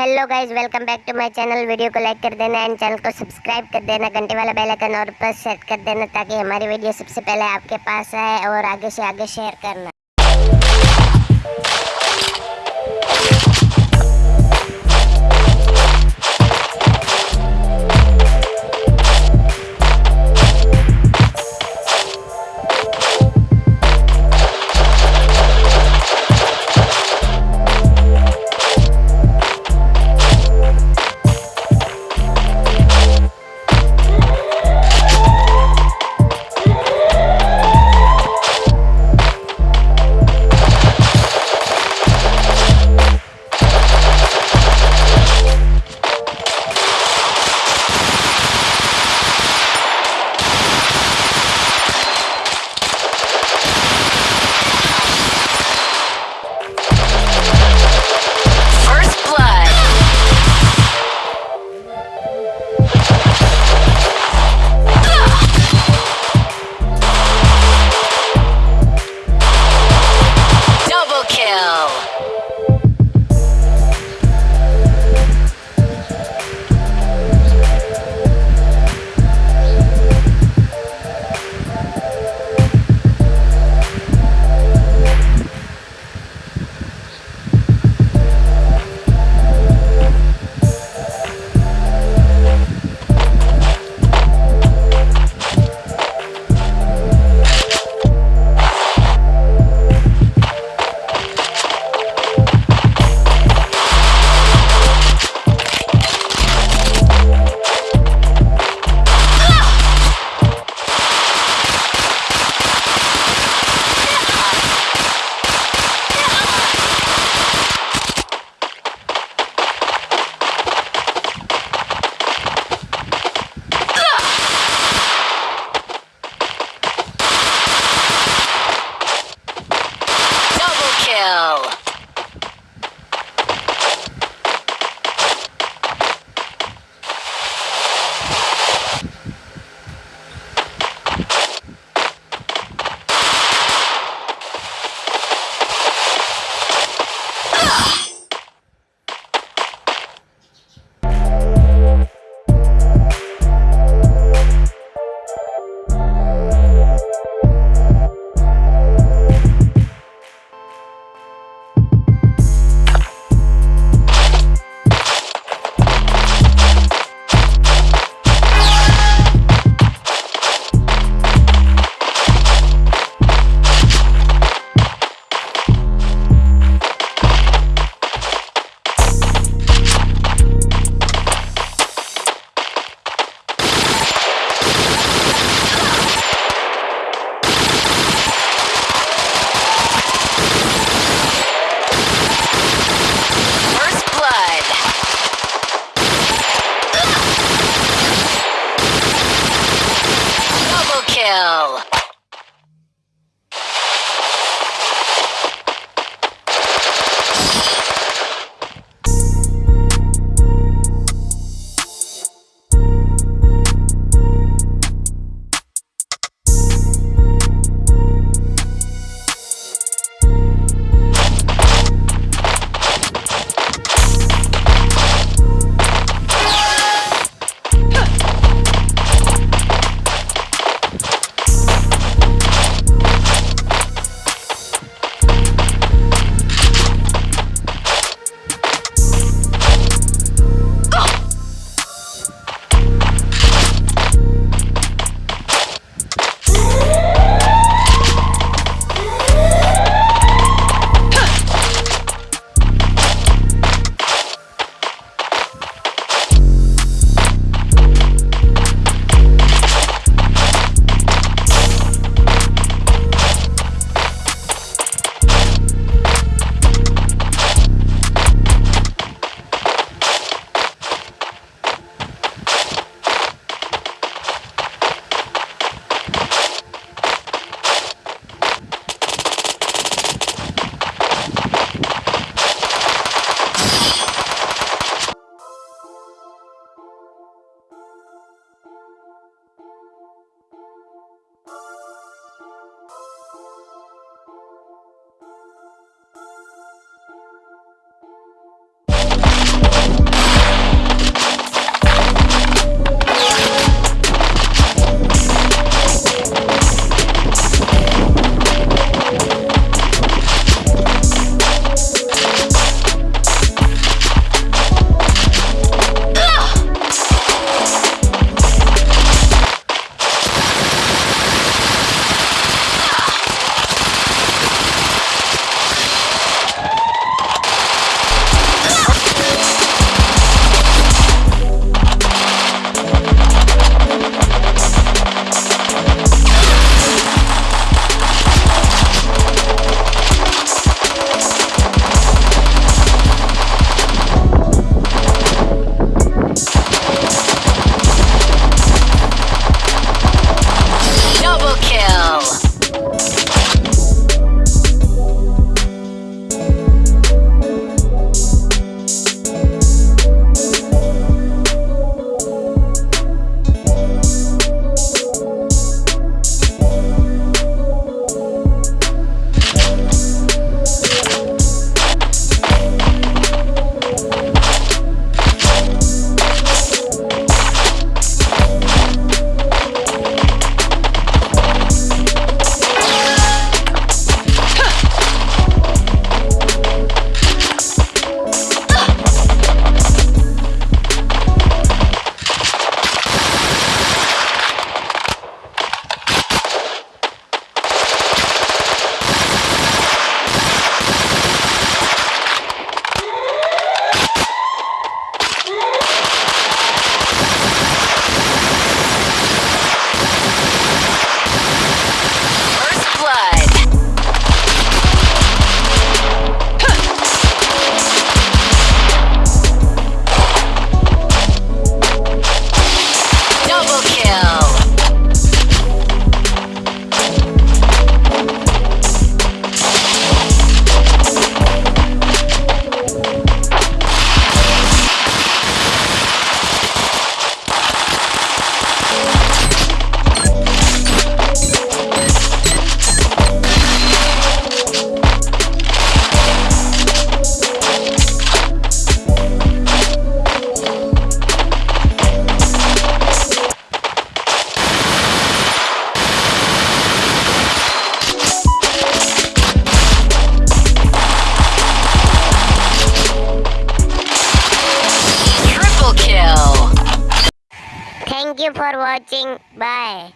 Hello guys welcome back to my channel video को like कर देना एंड चैनल को सब्सक्राइब कर देना. घंटे वाला बेल आइकन और पर सेट कर देना ताकि हमारी वीडियो सबसे पहले आपके पास आए और आगे से आगे शेयर करना। for watching. Bye.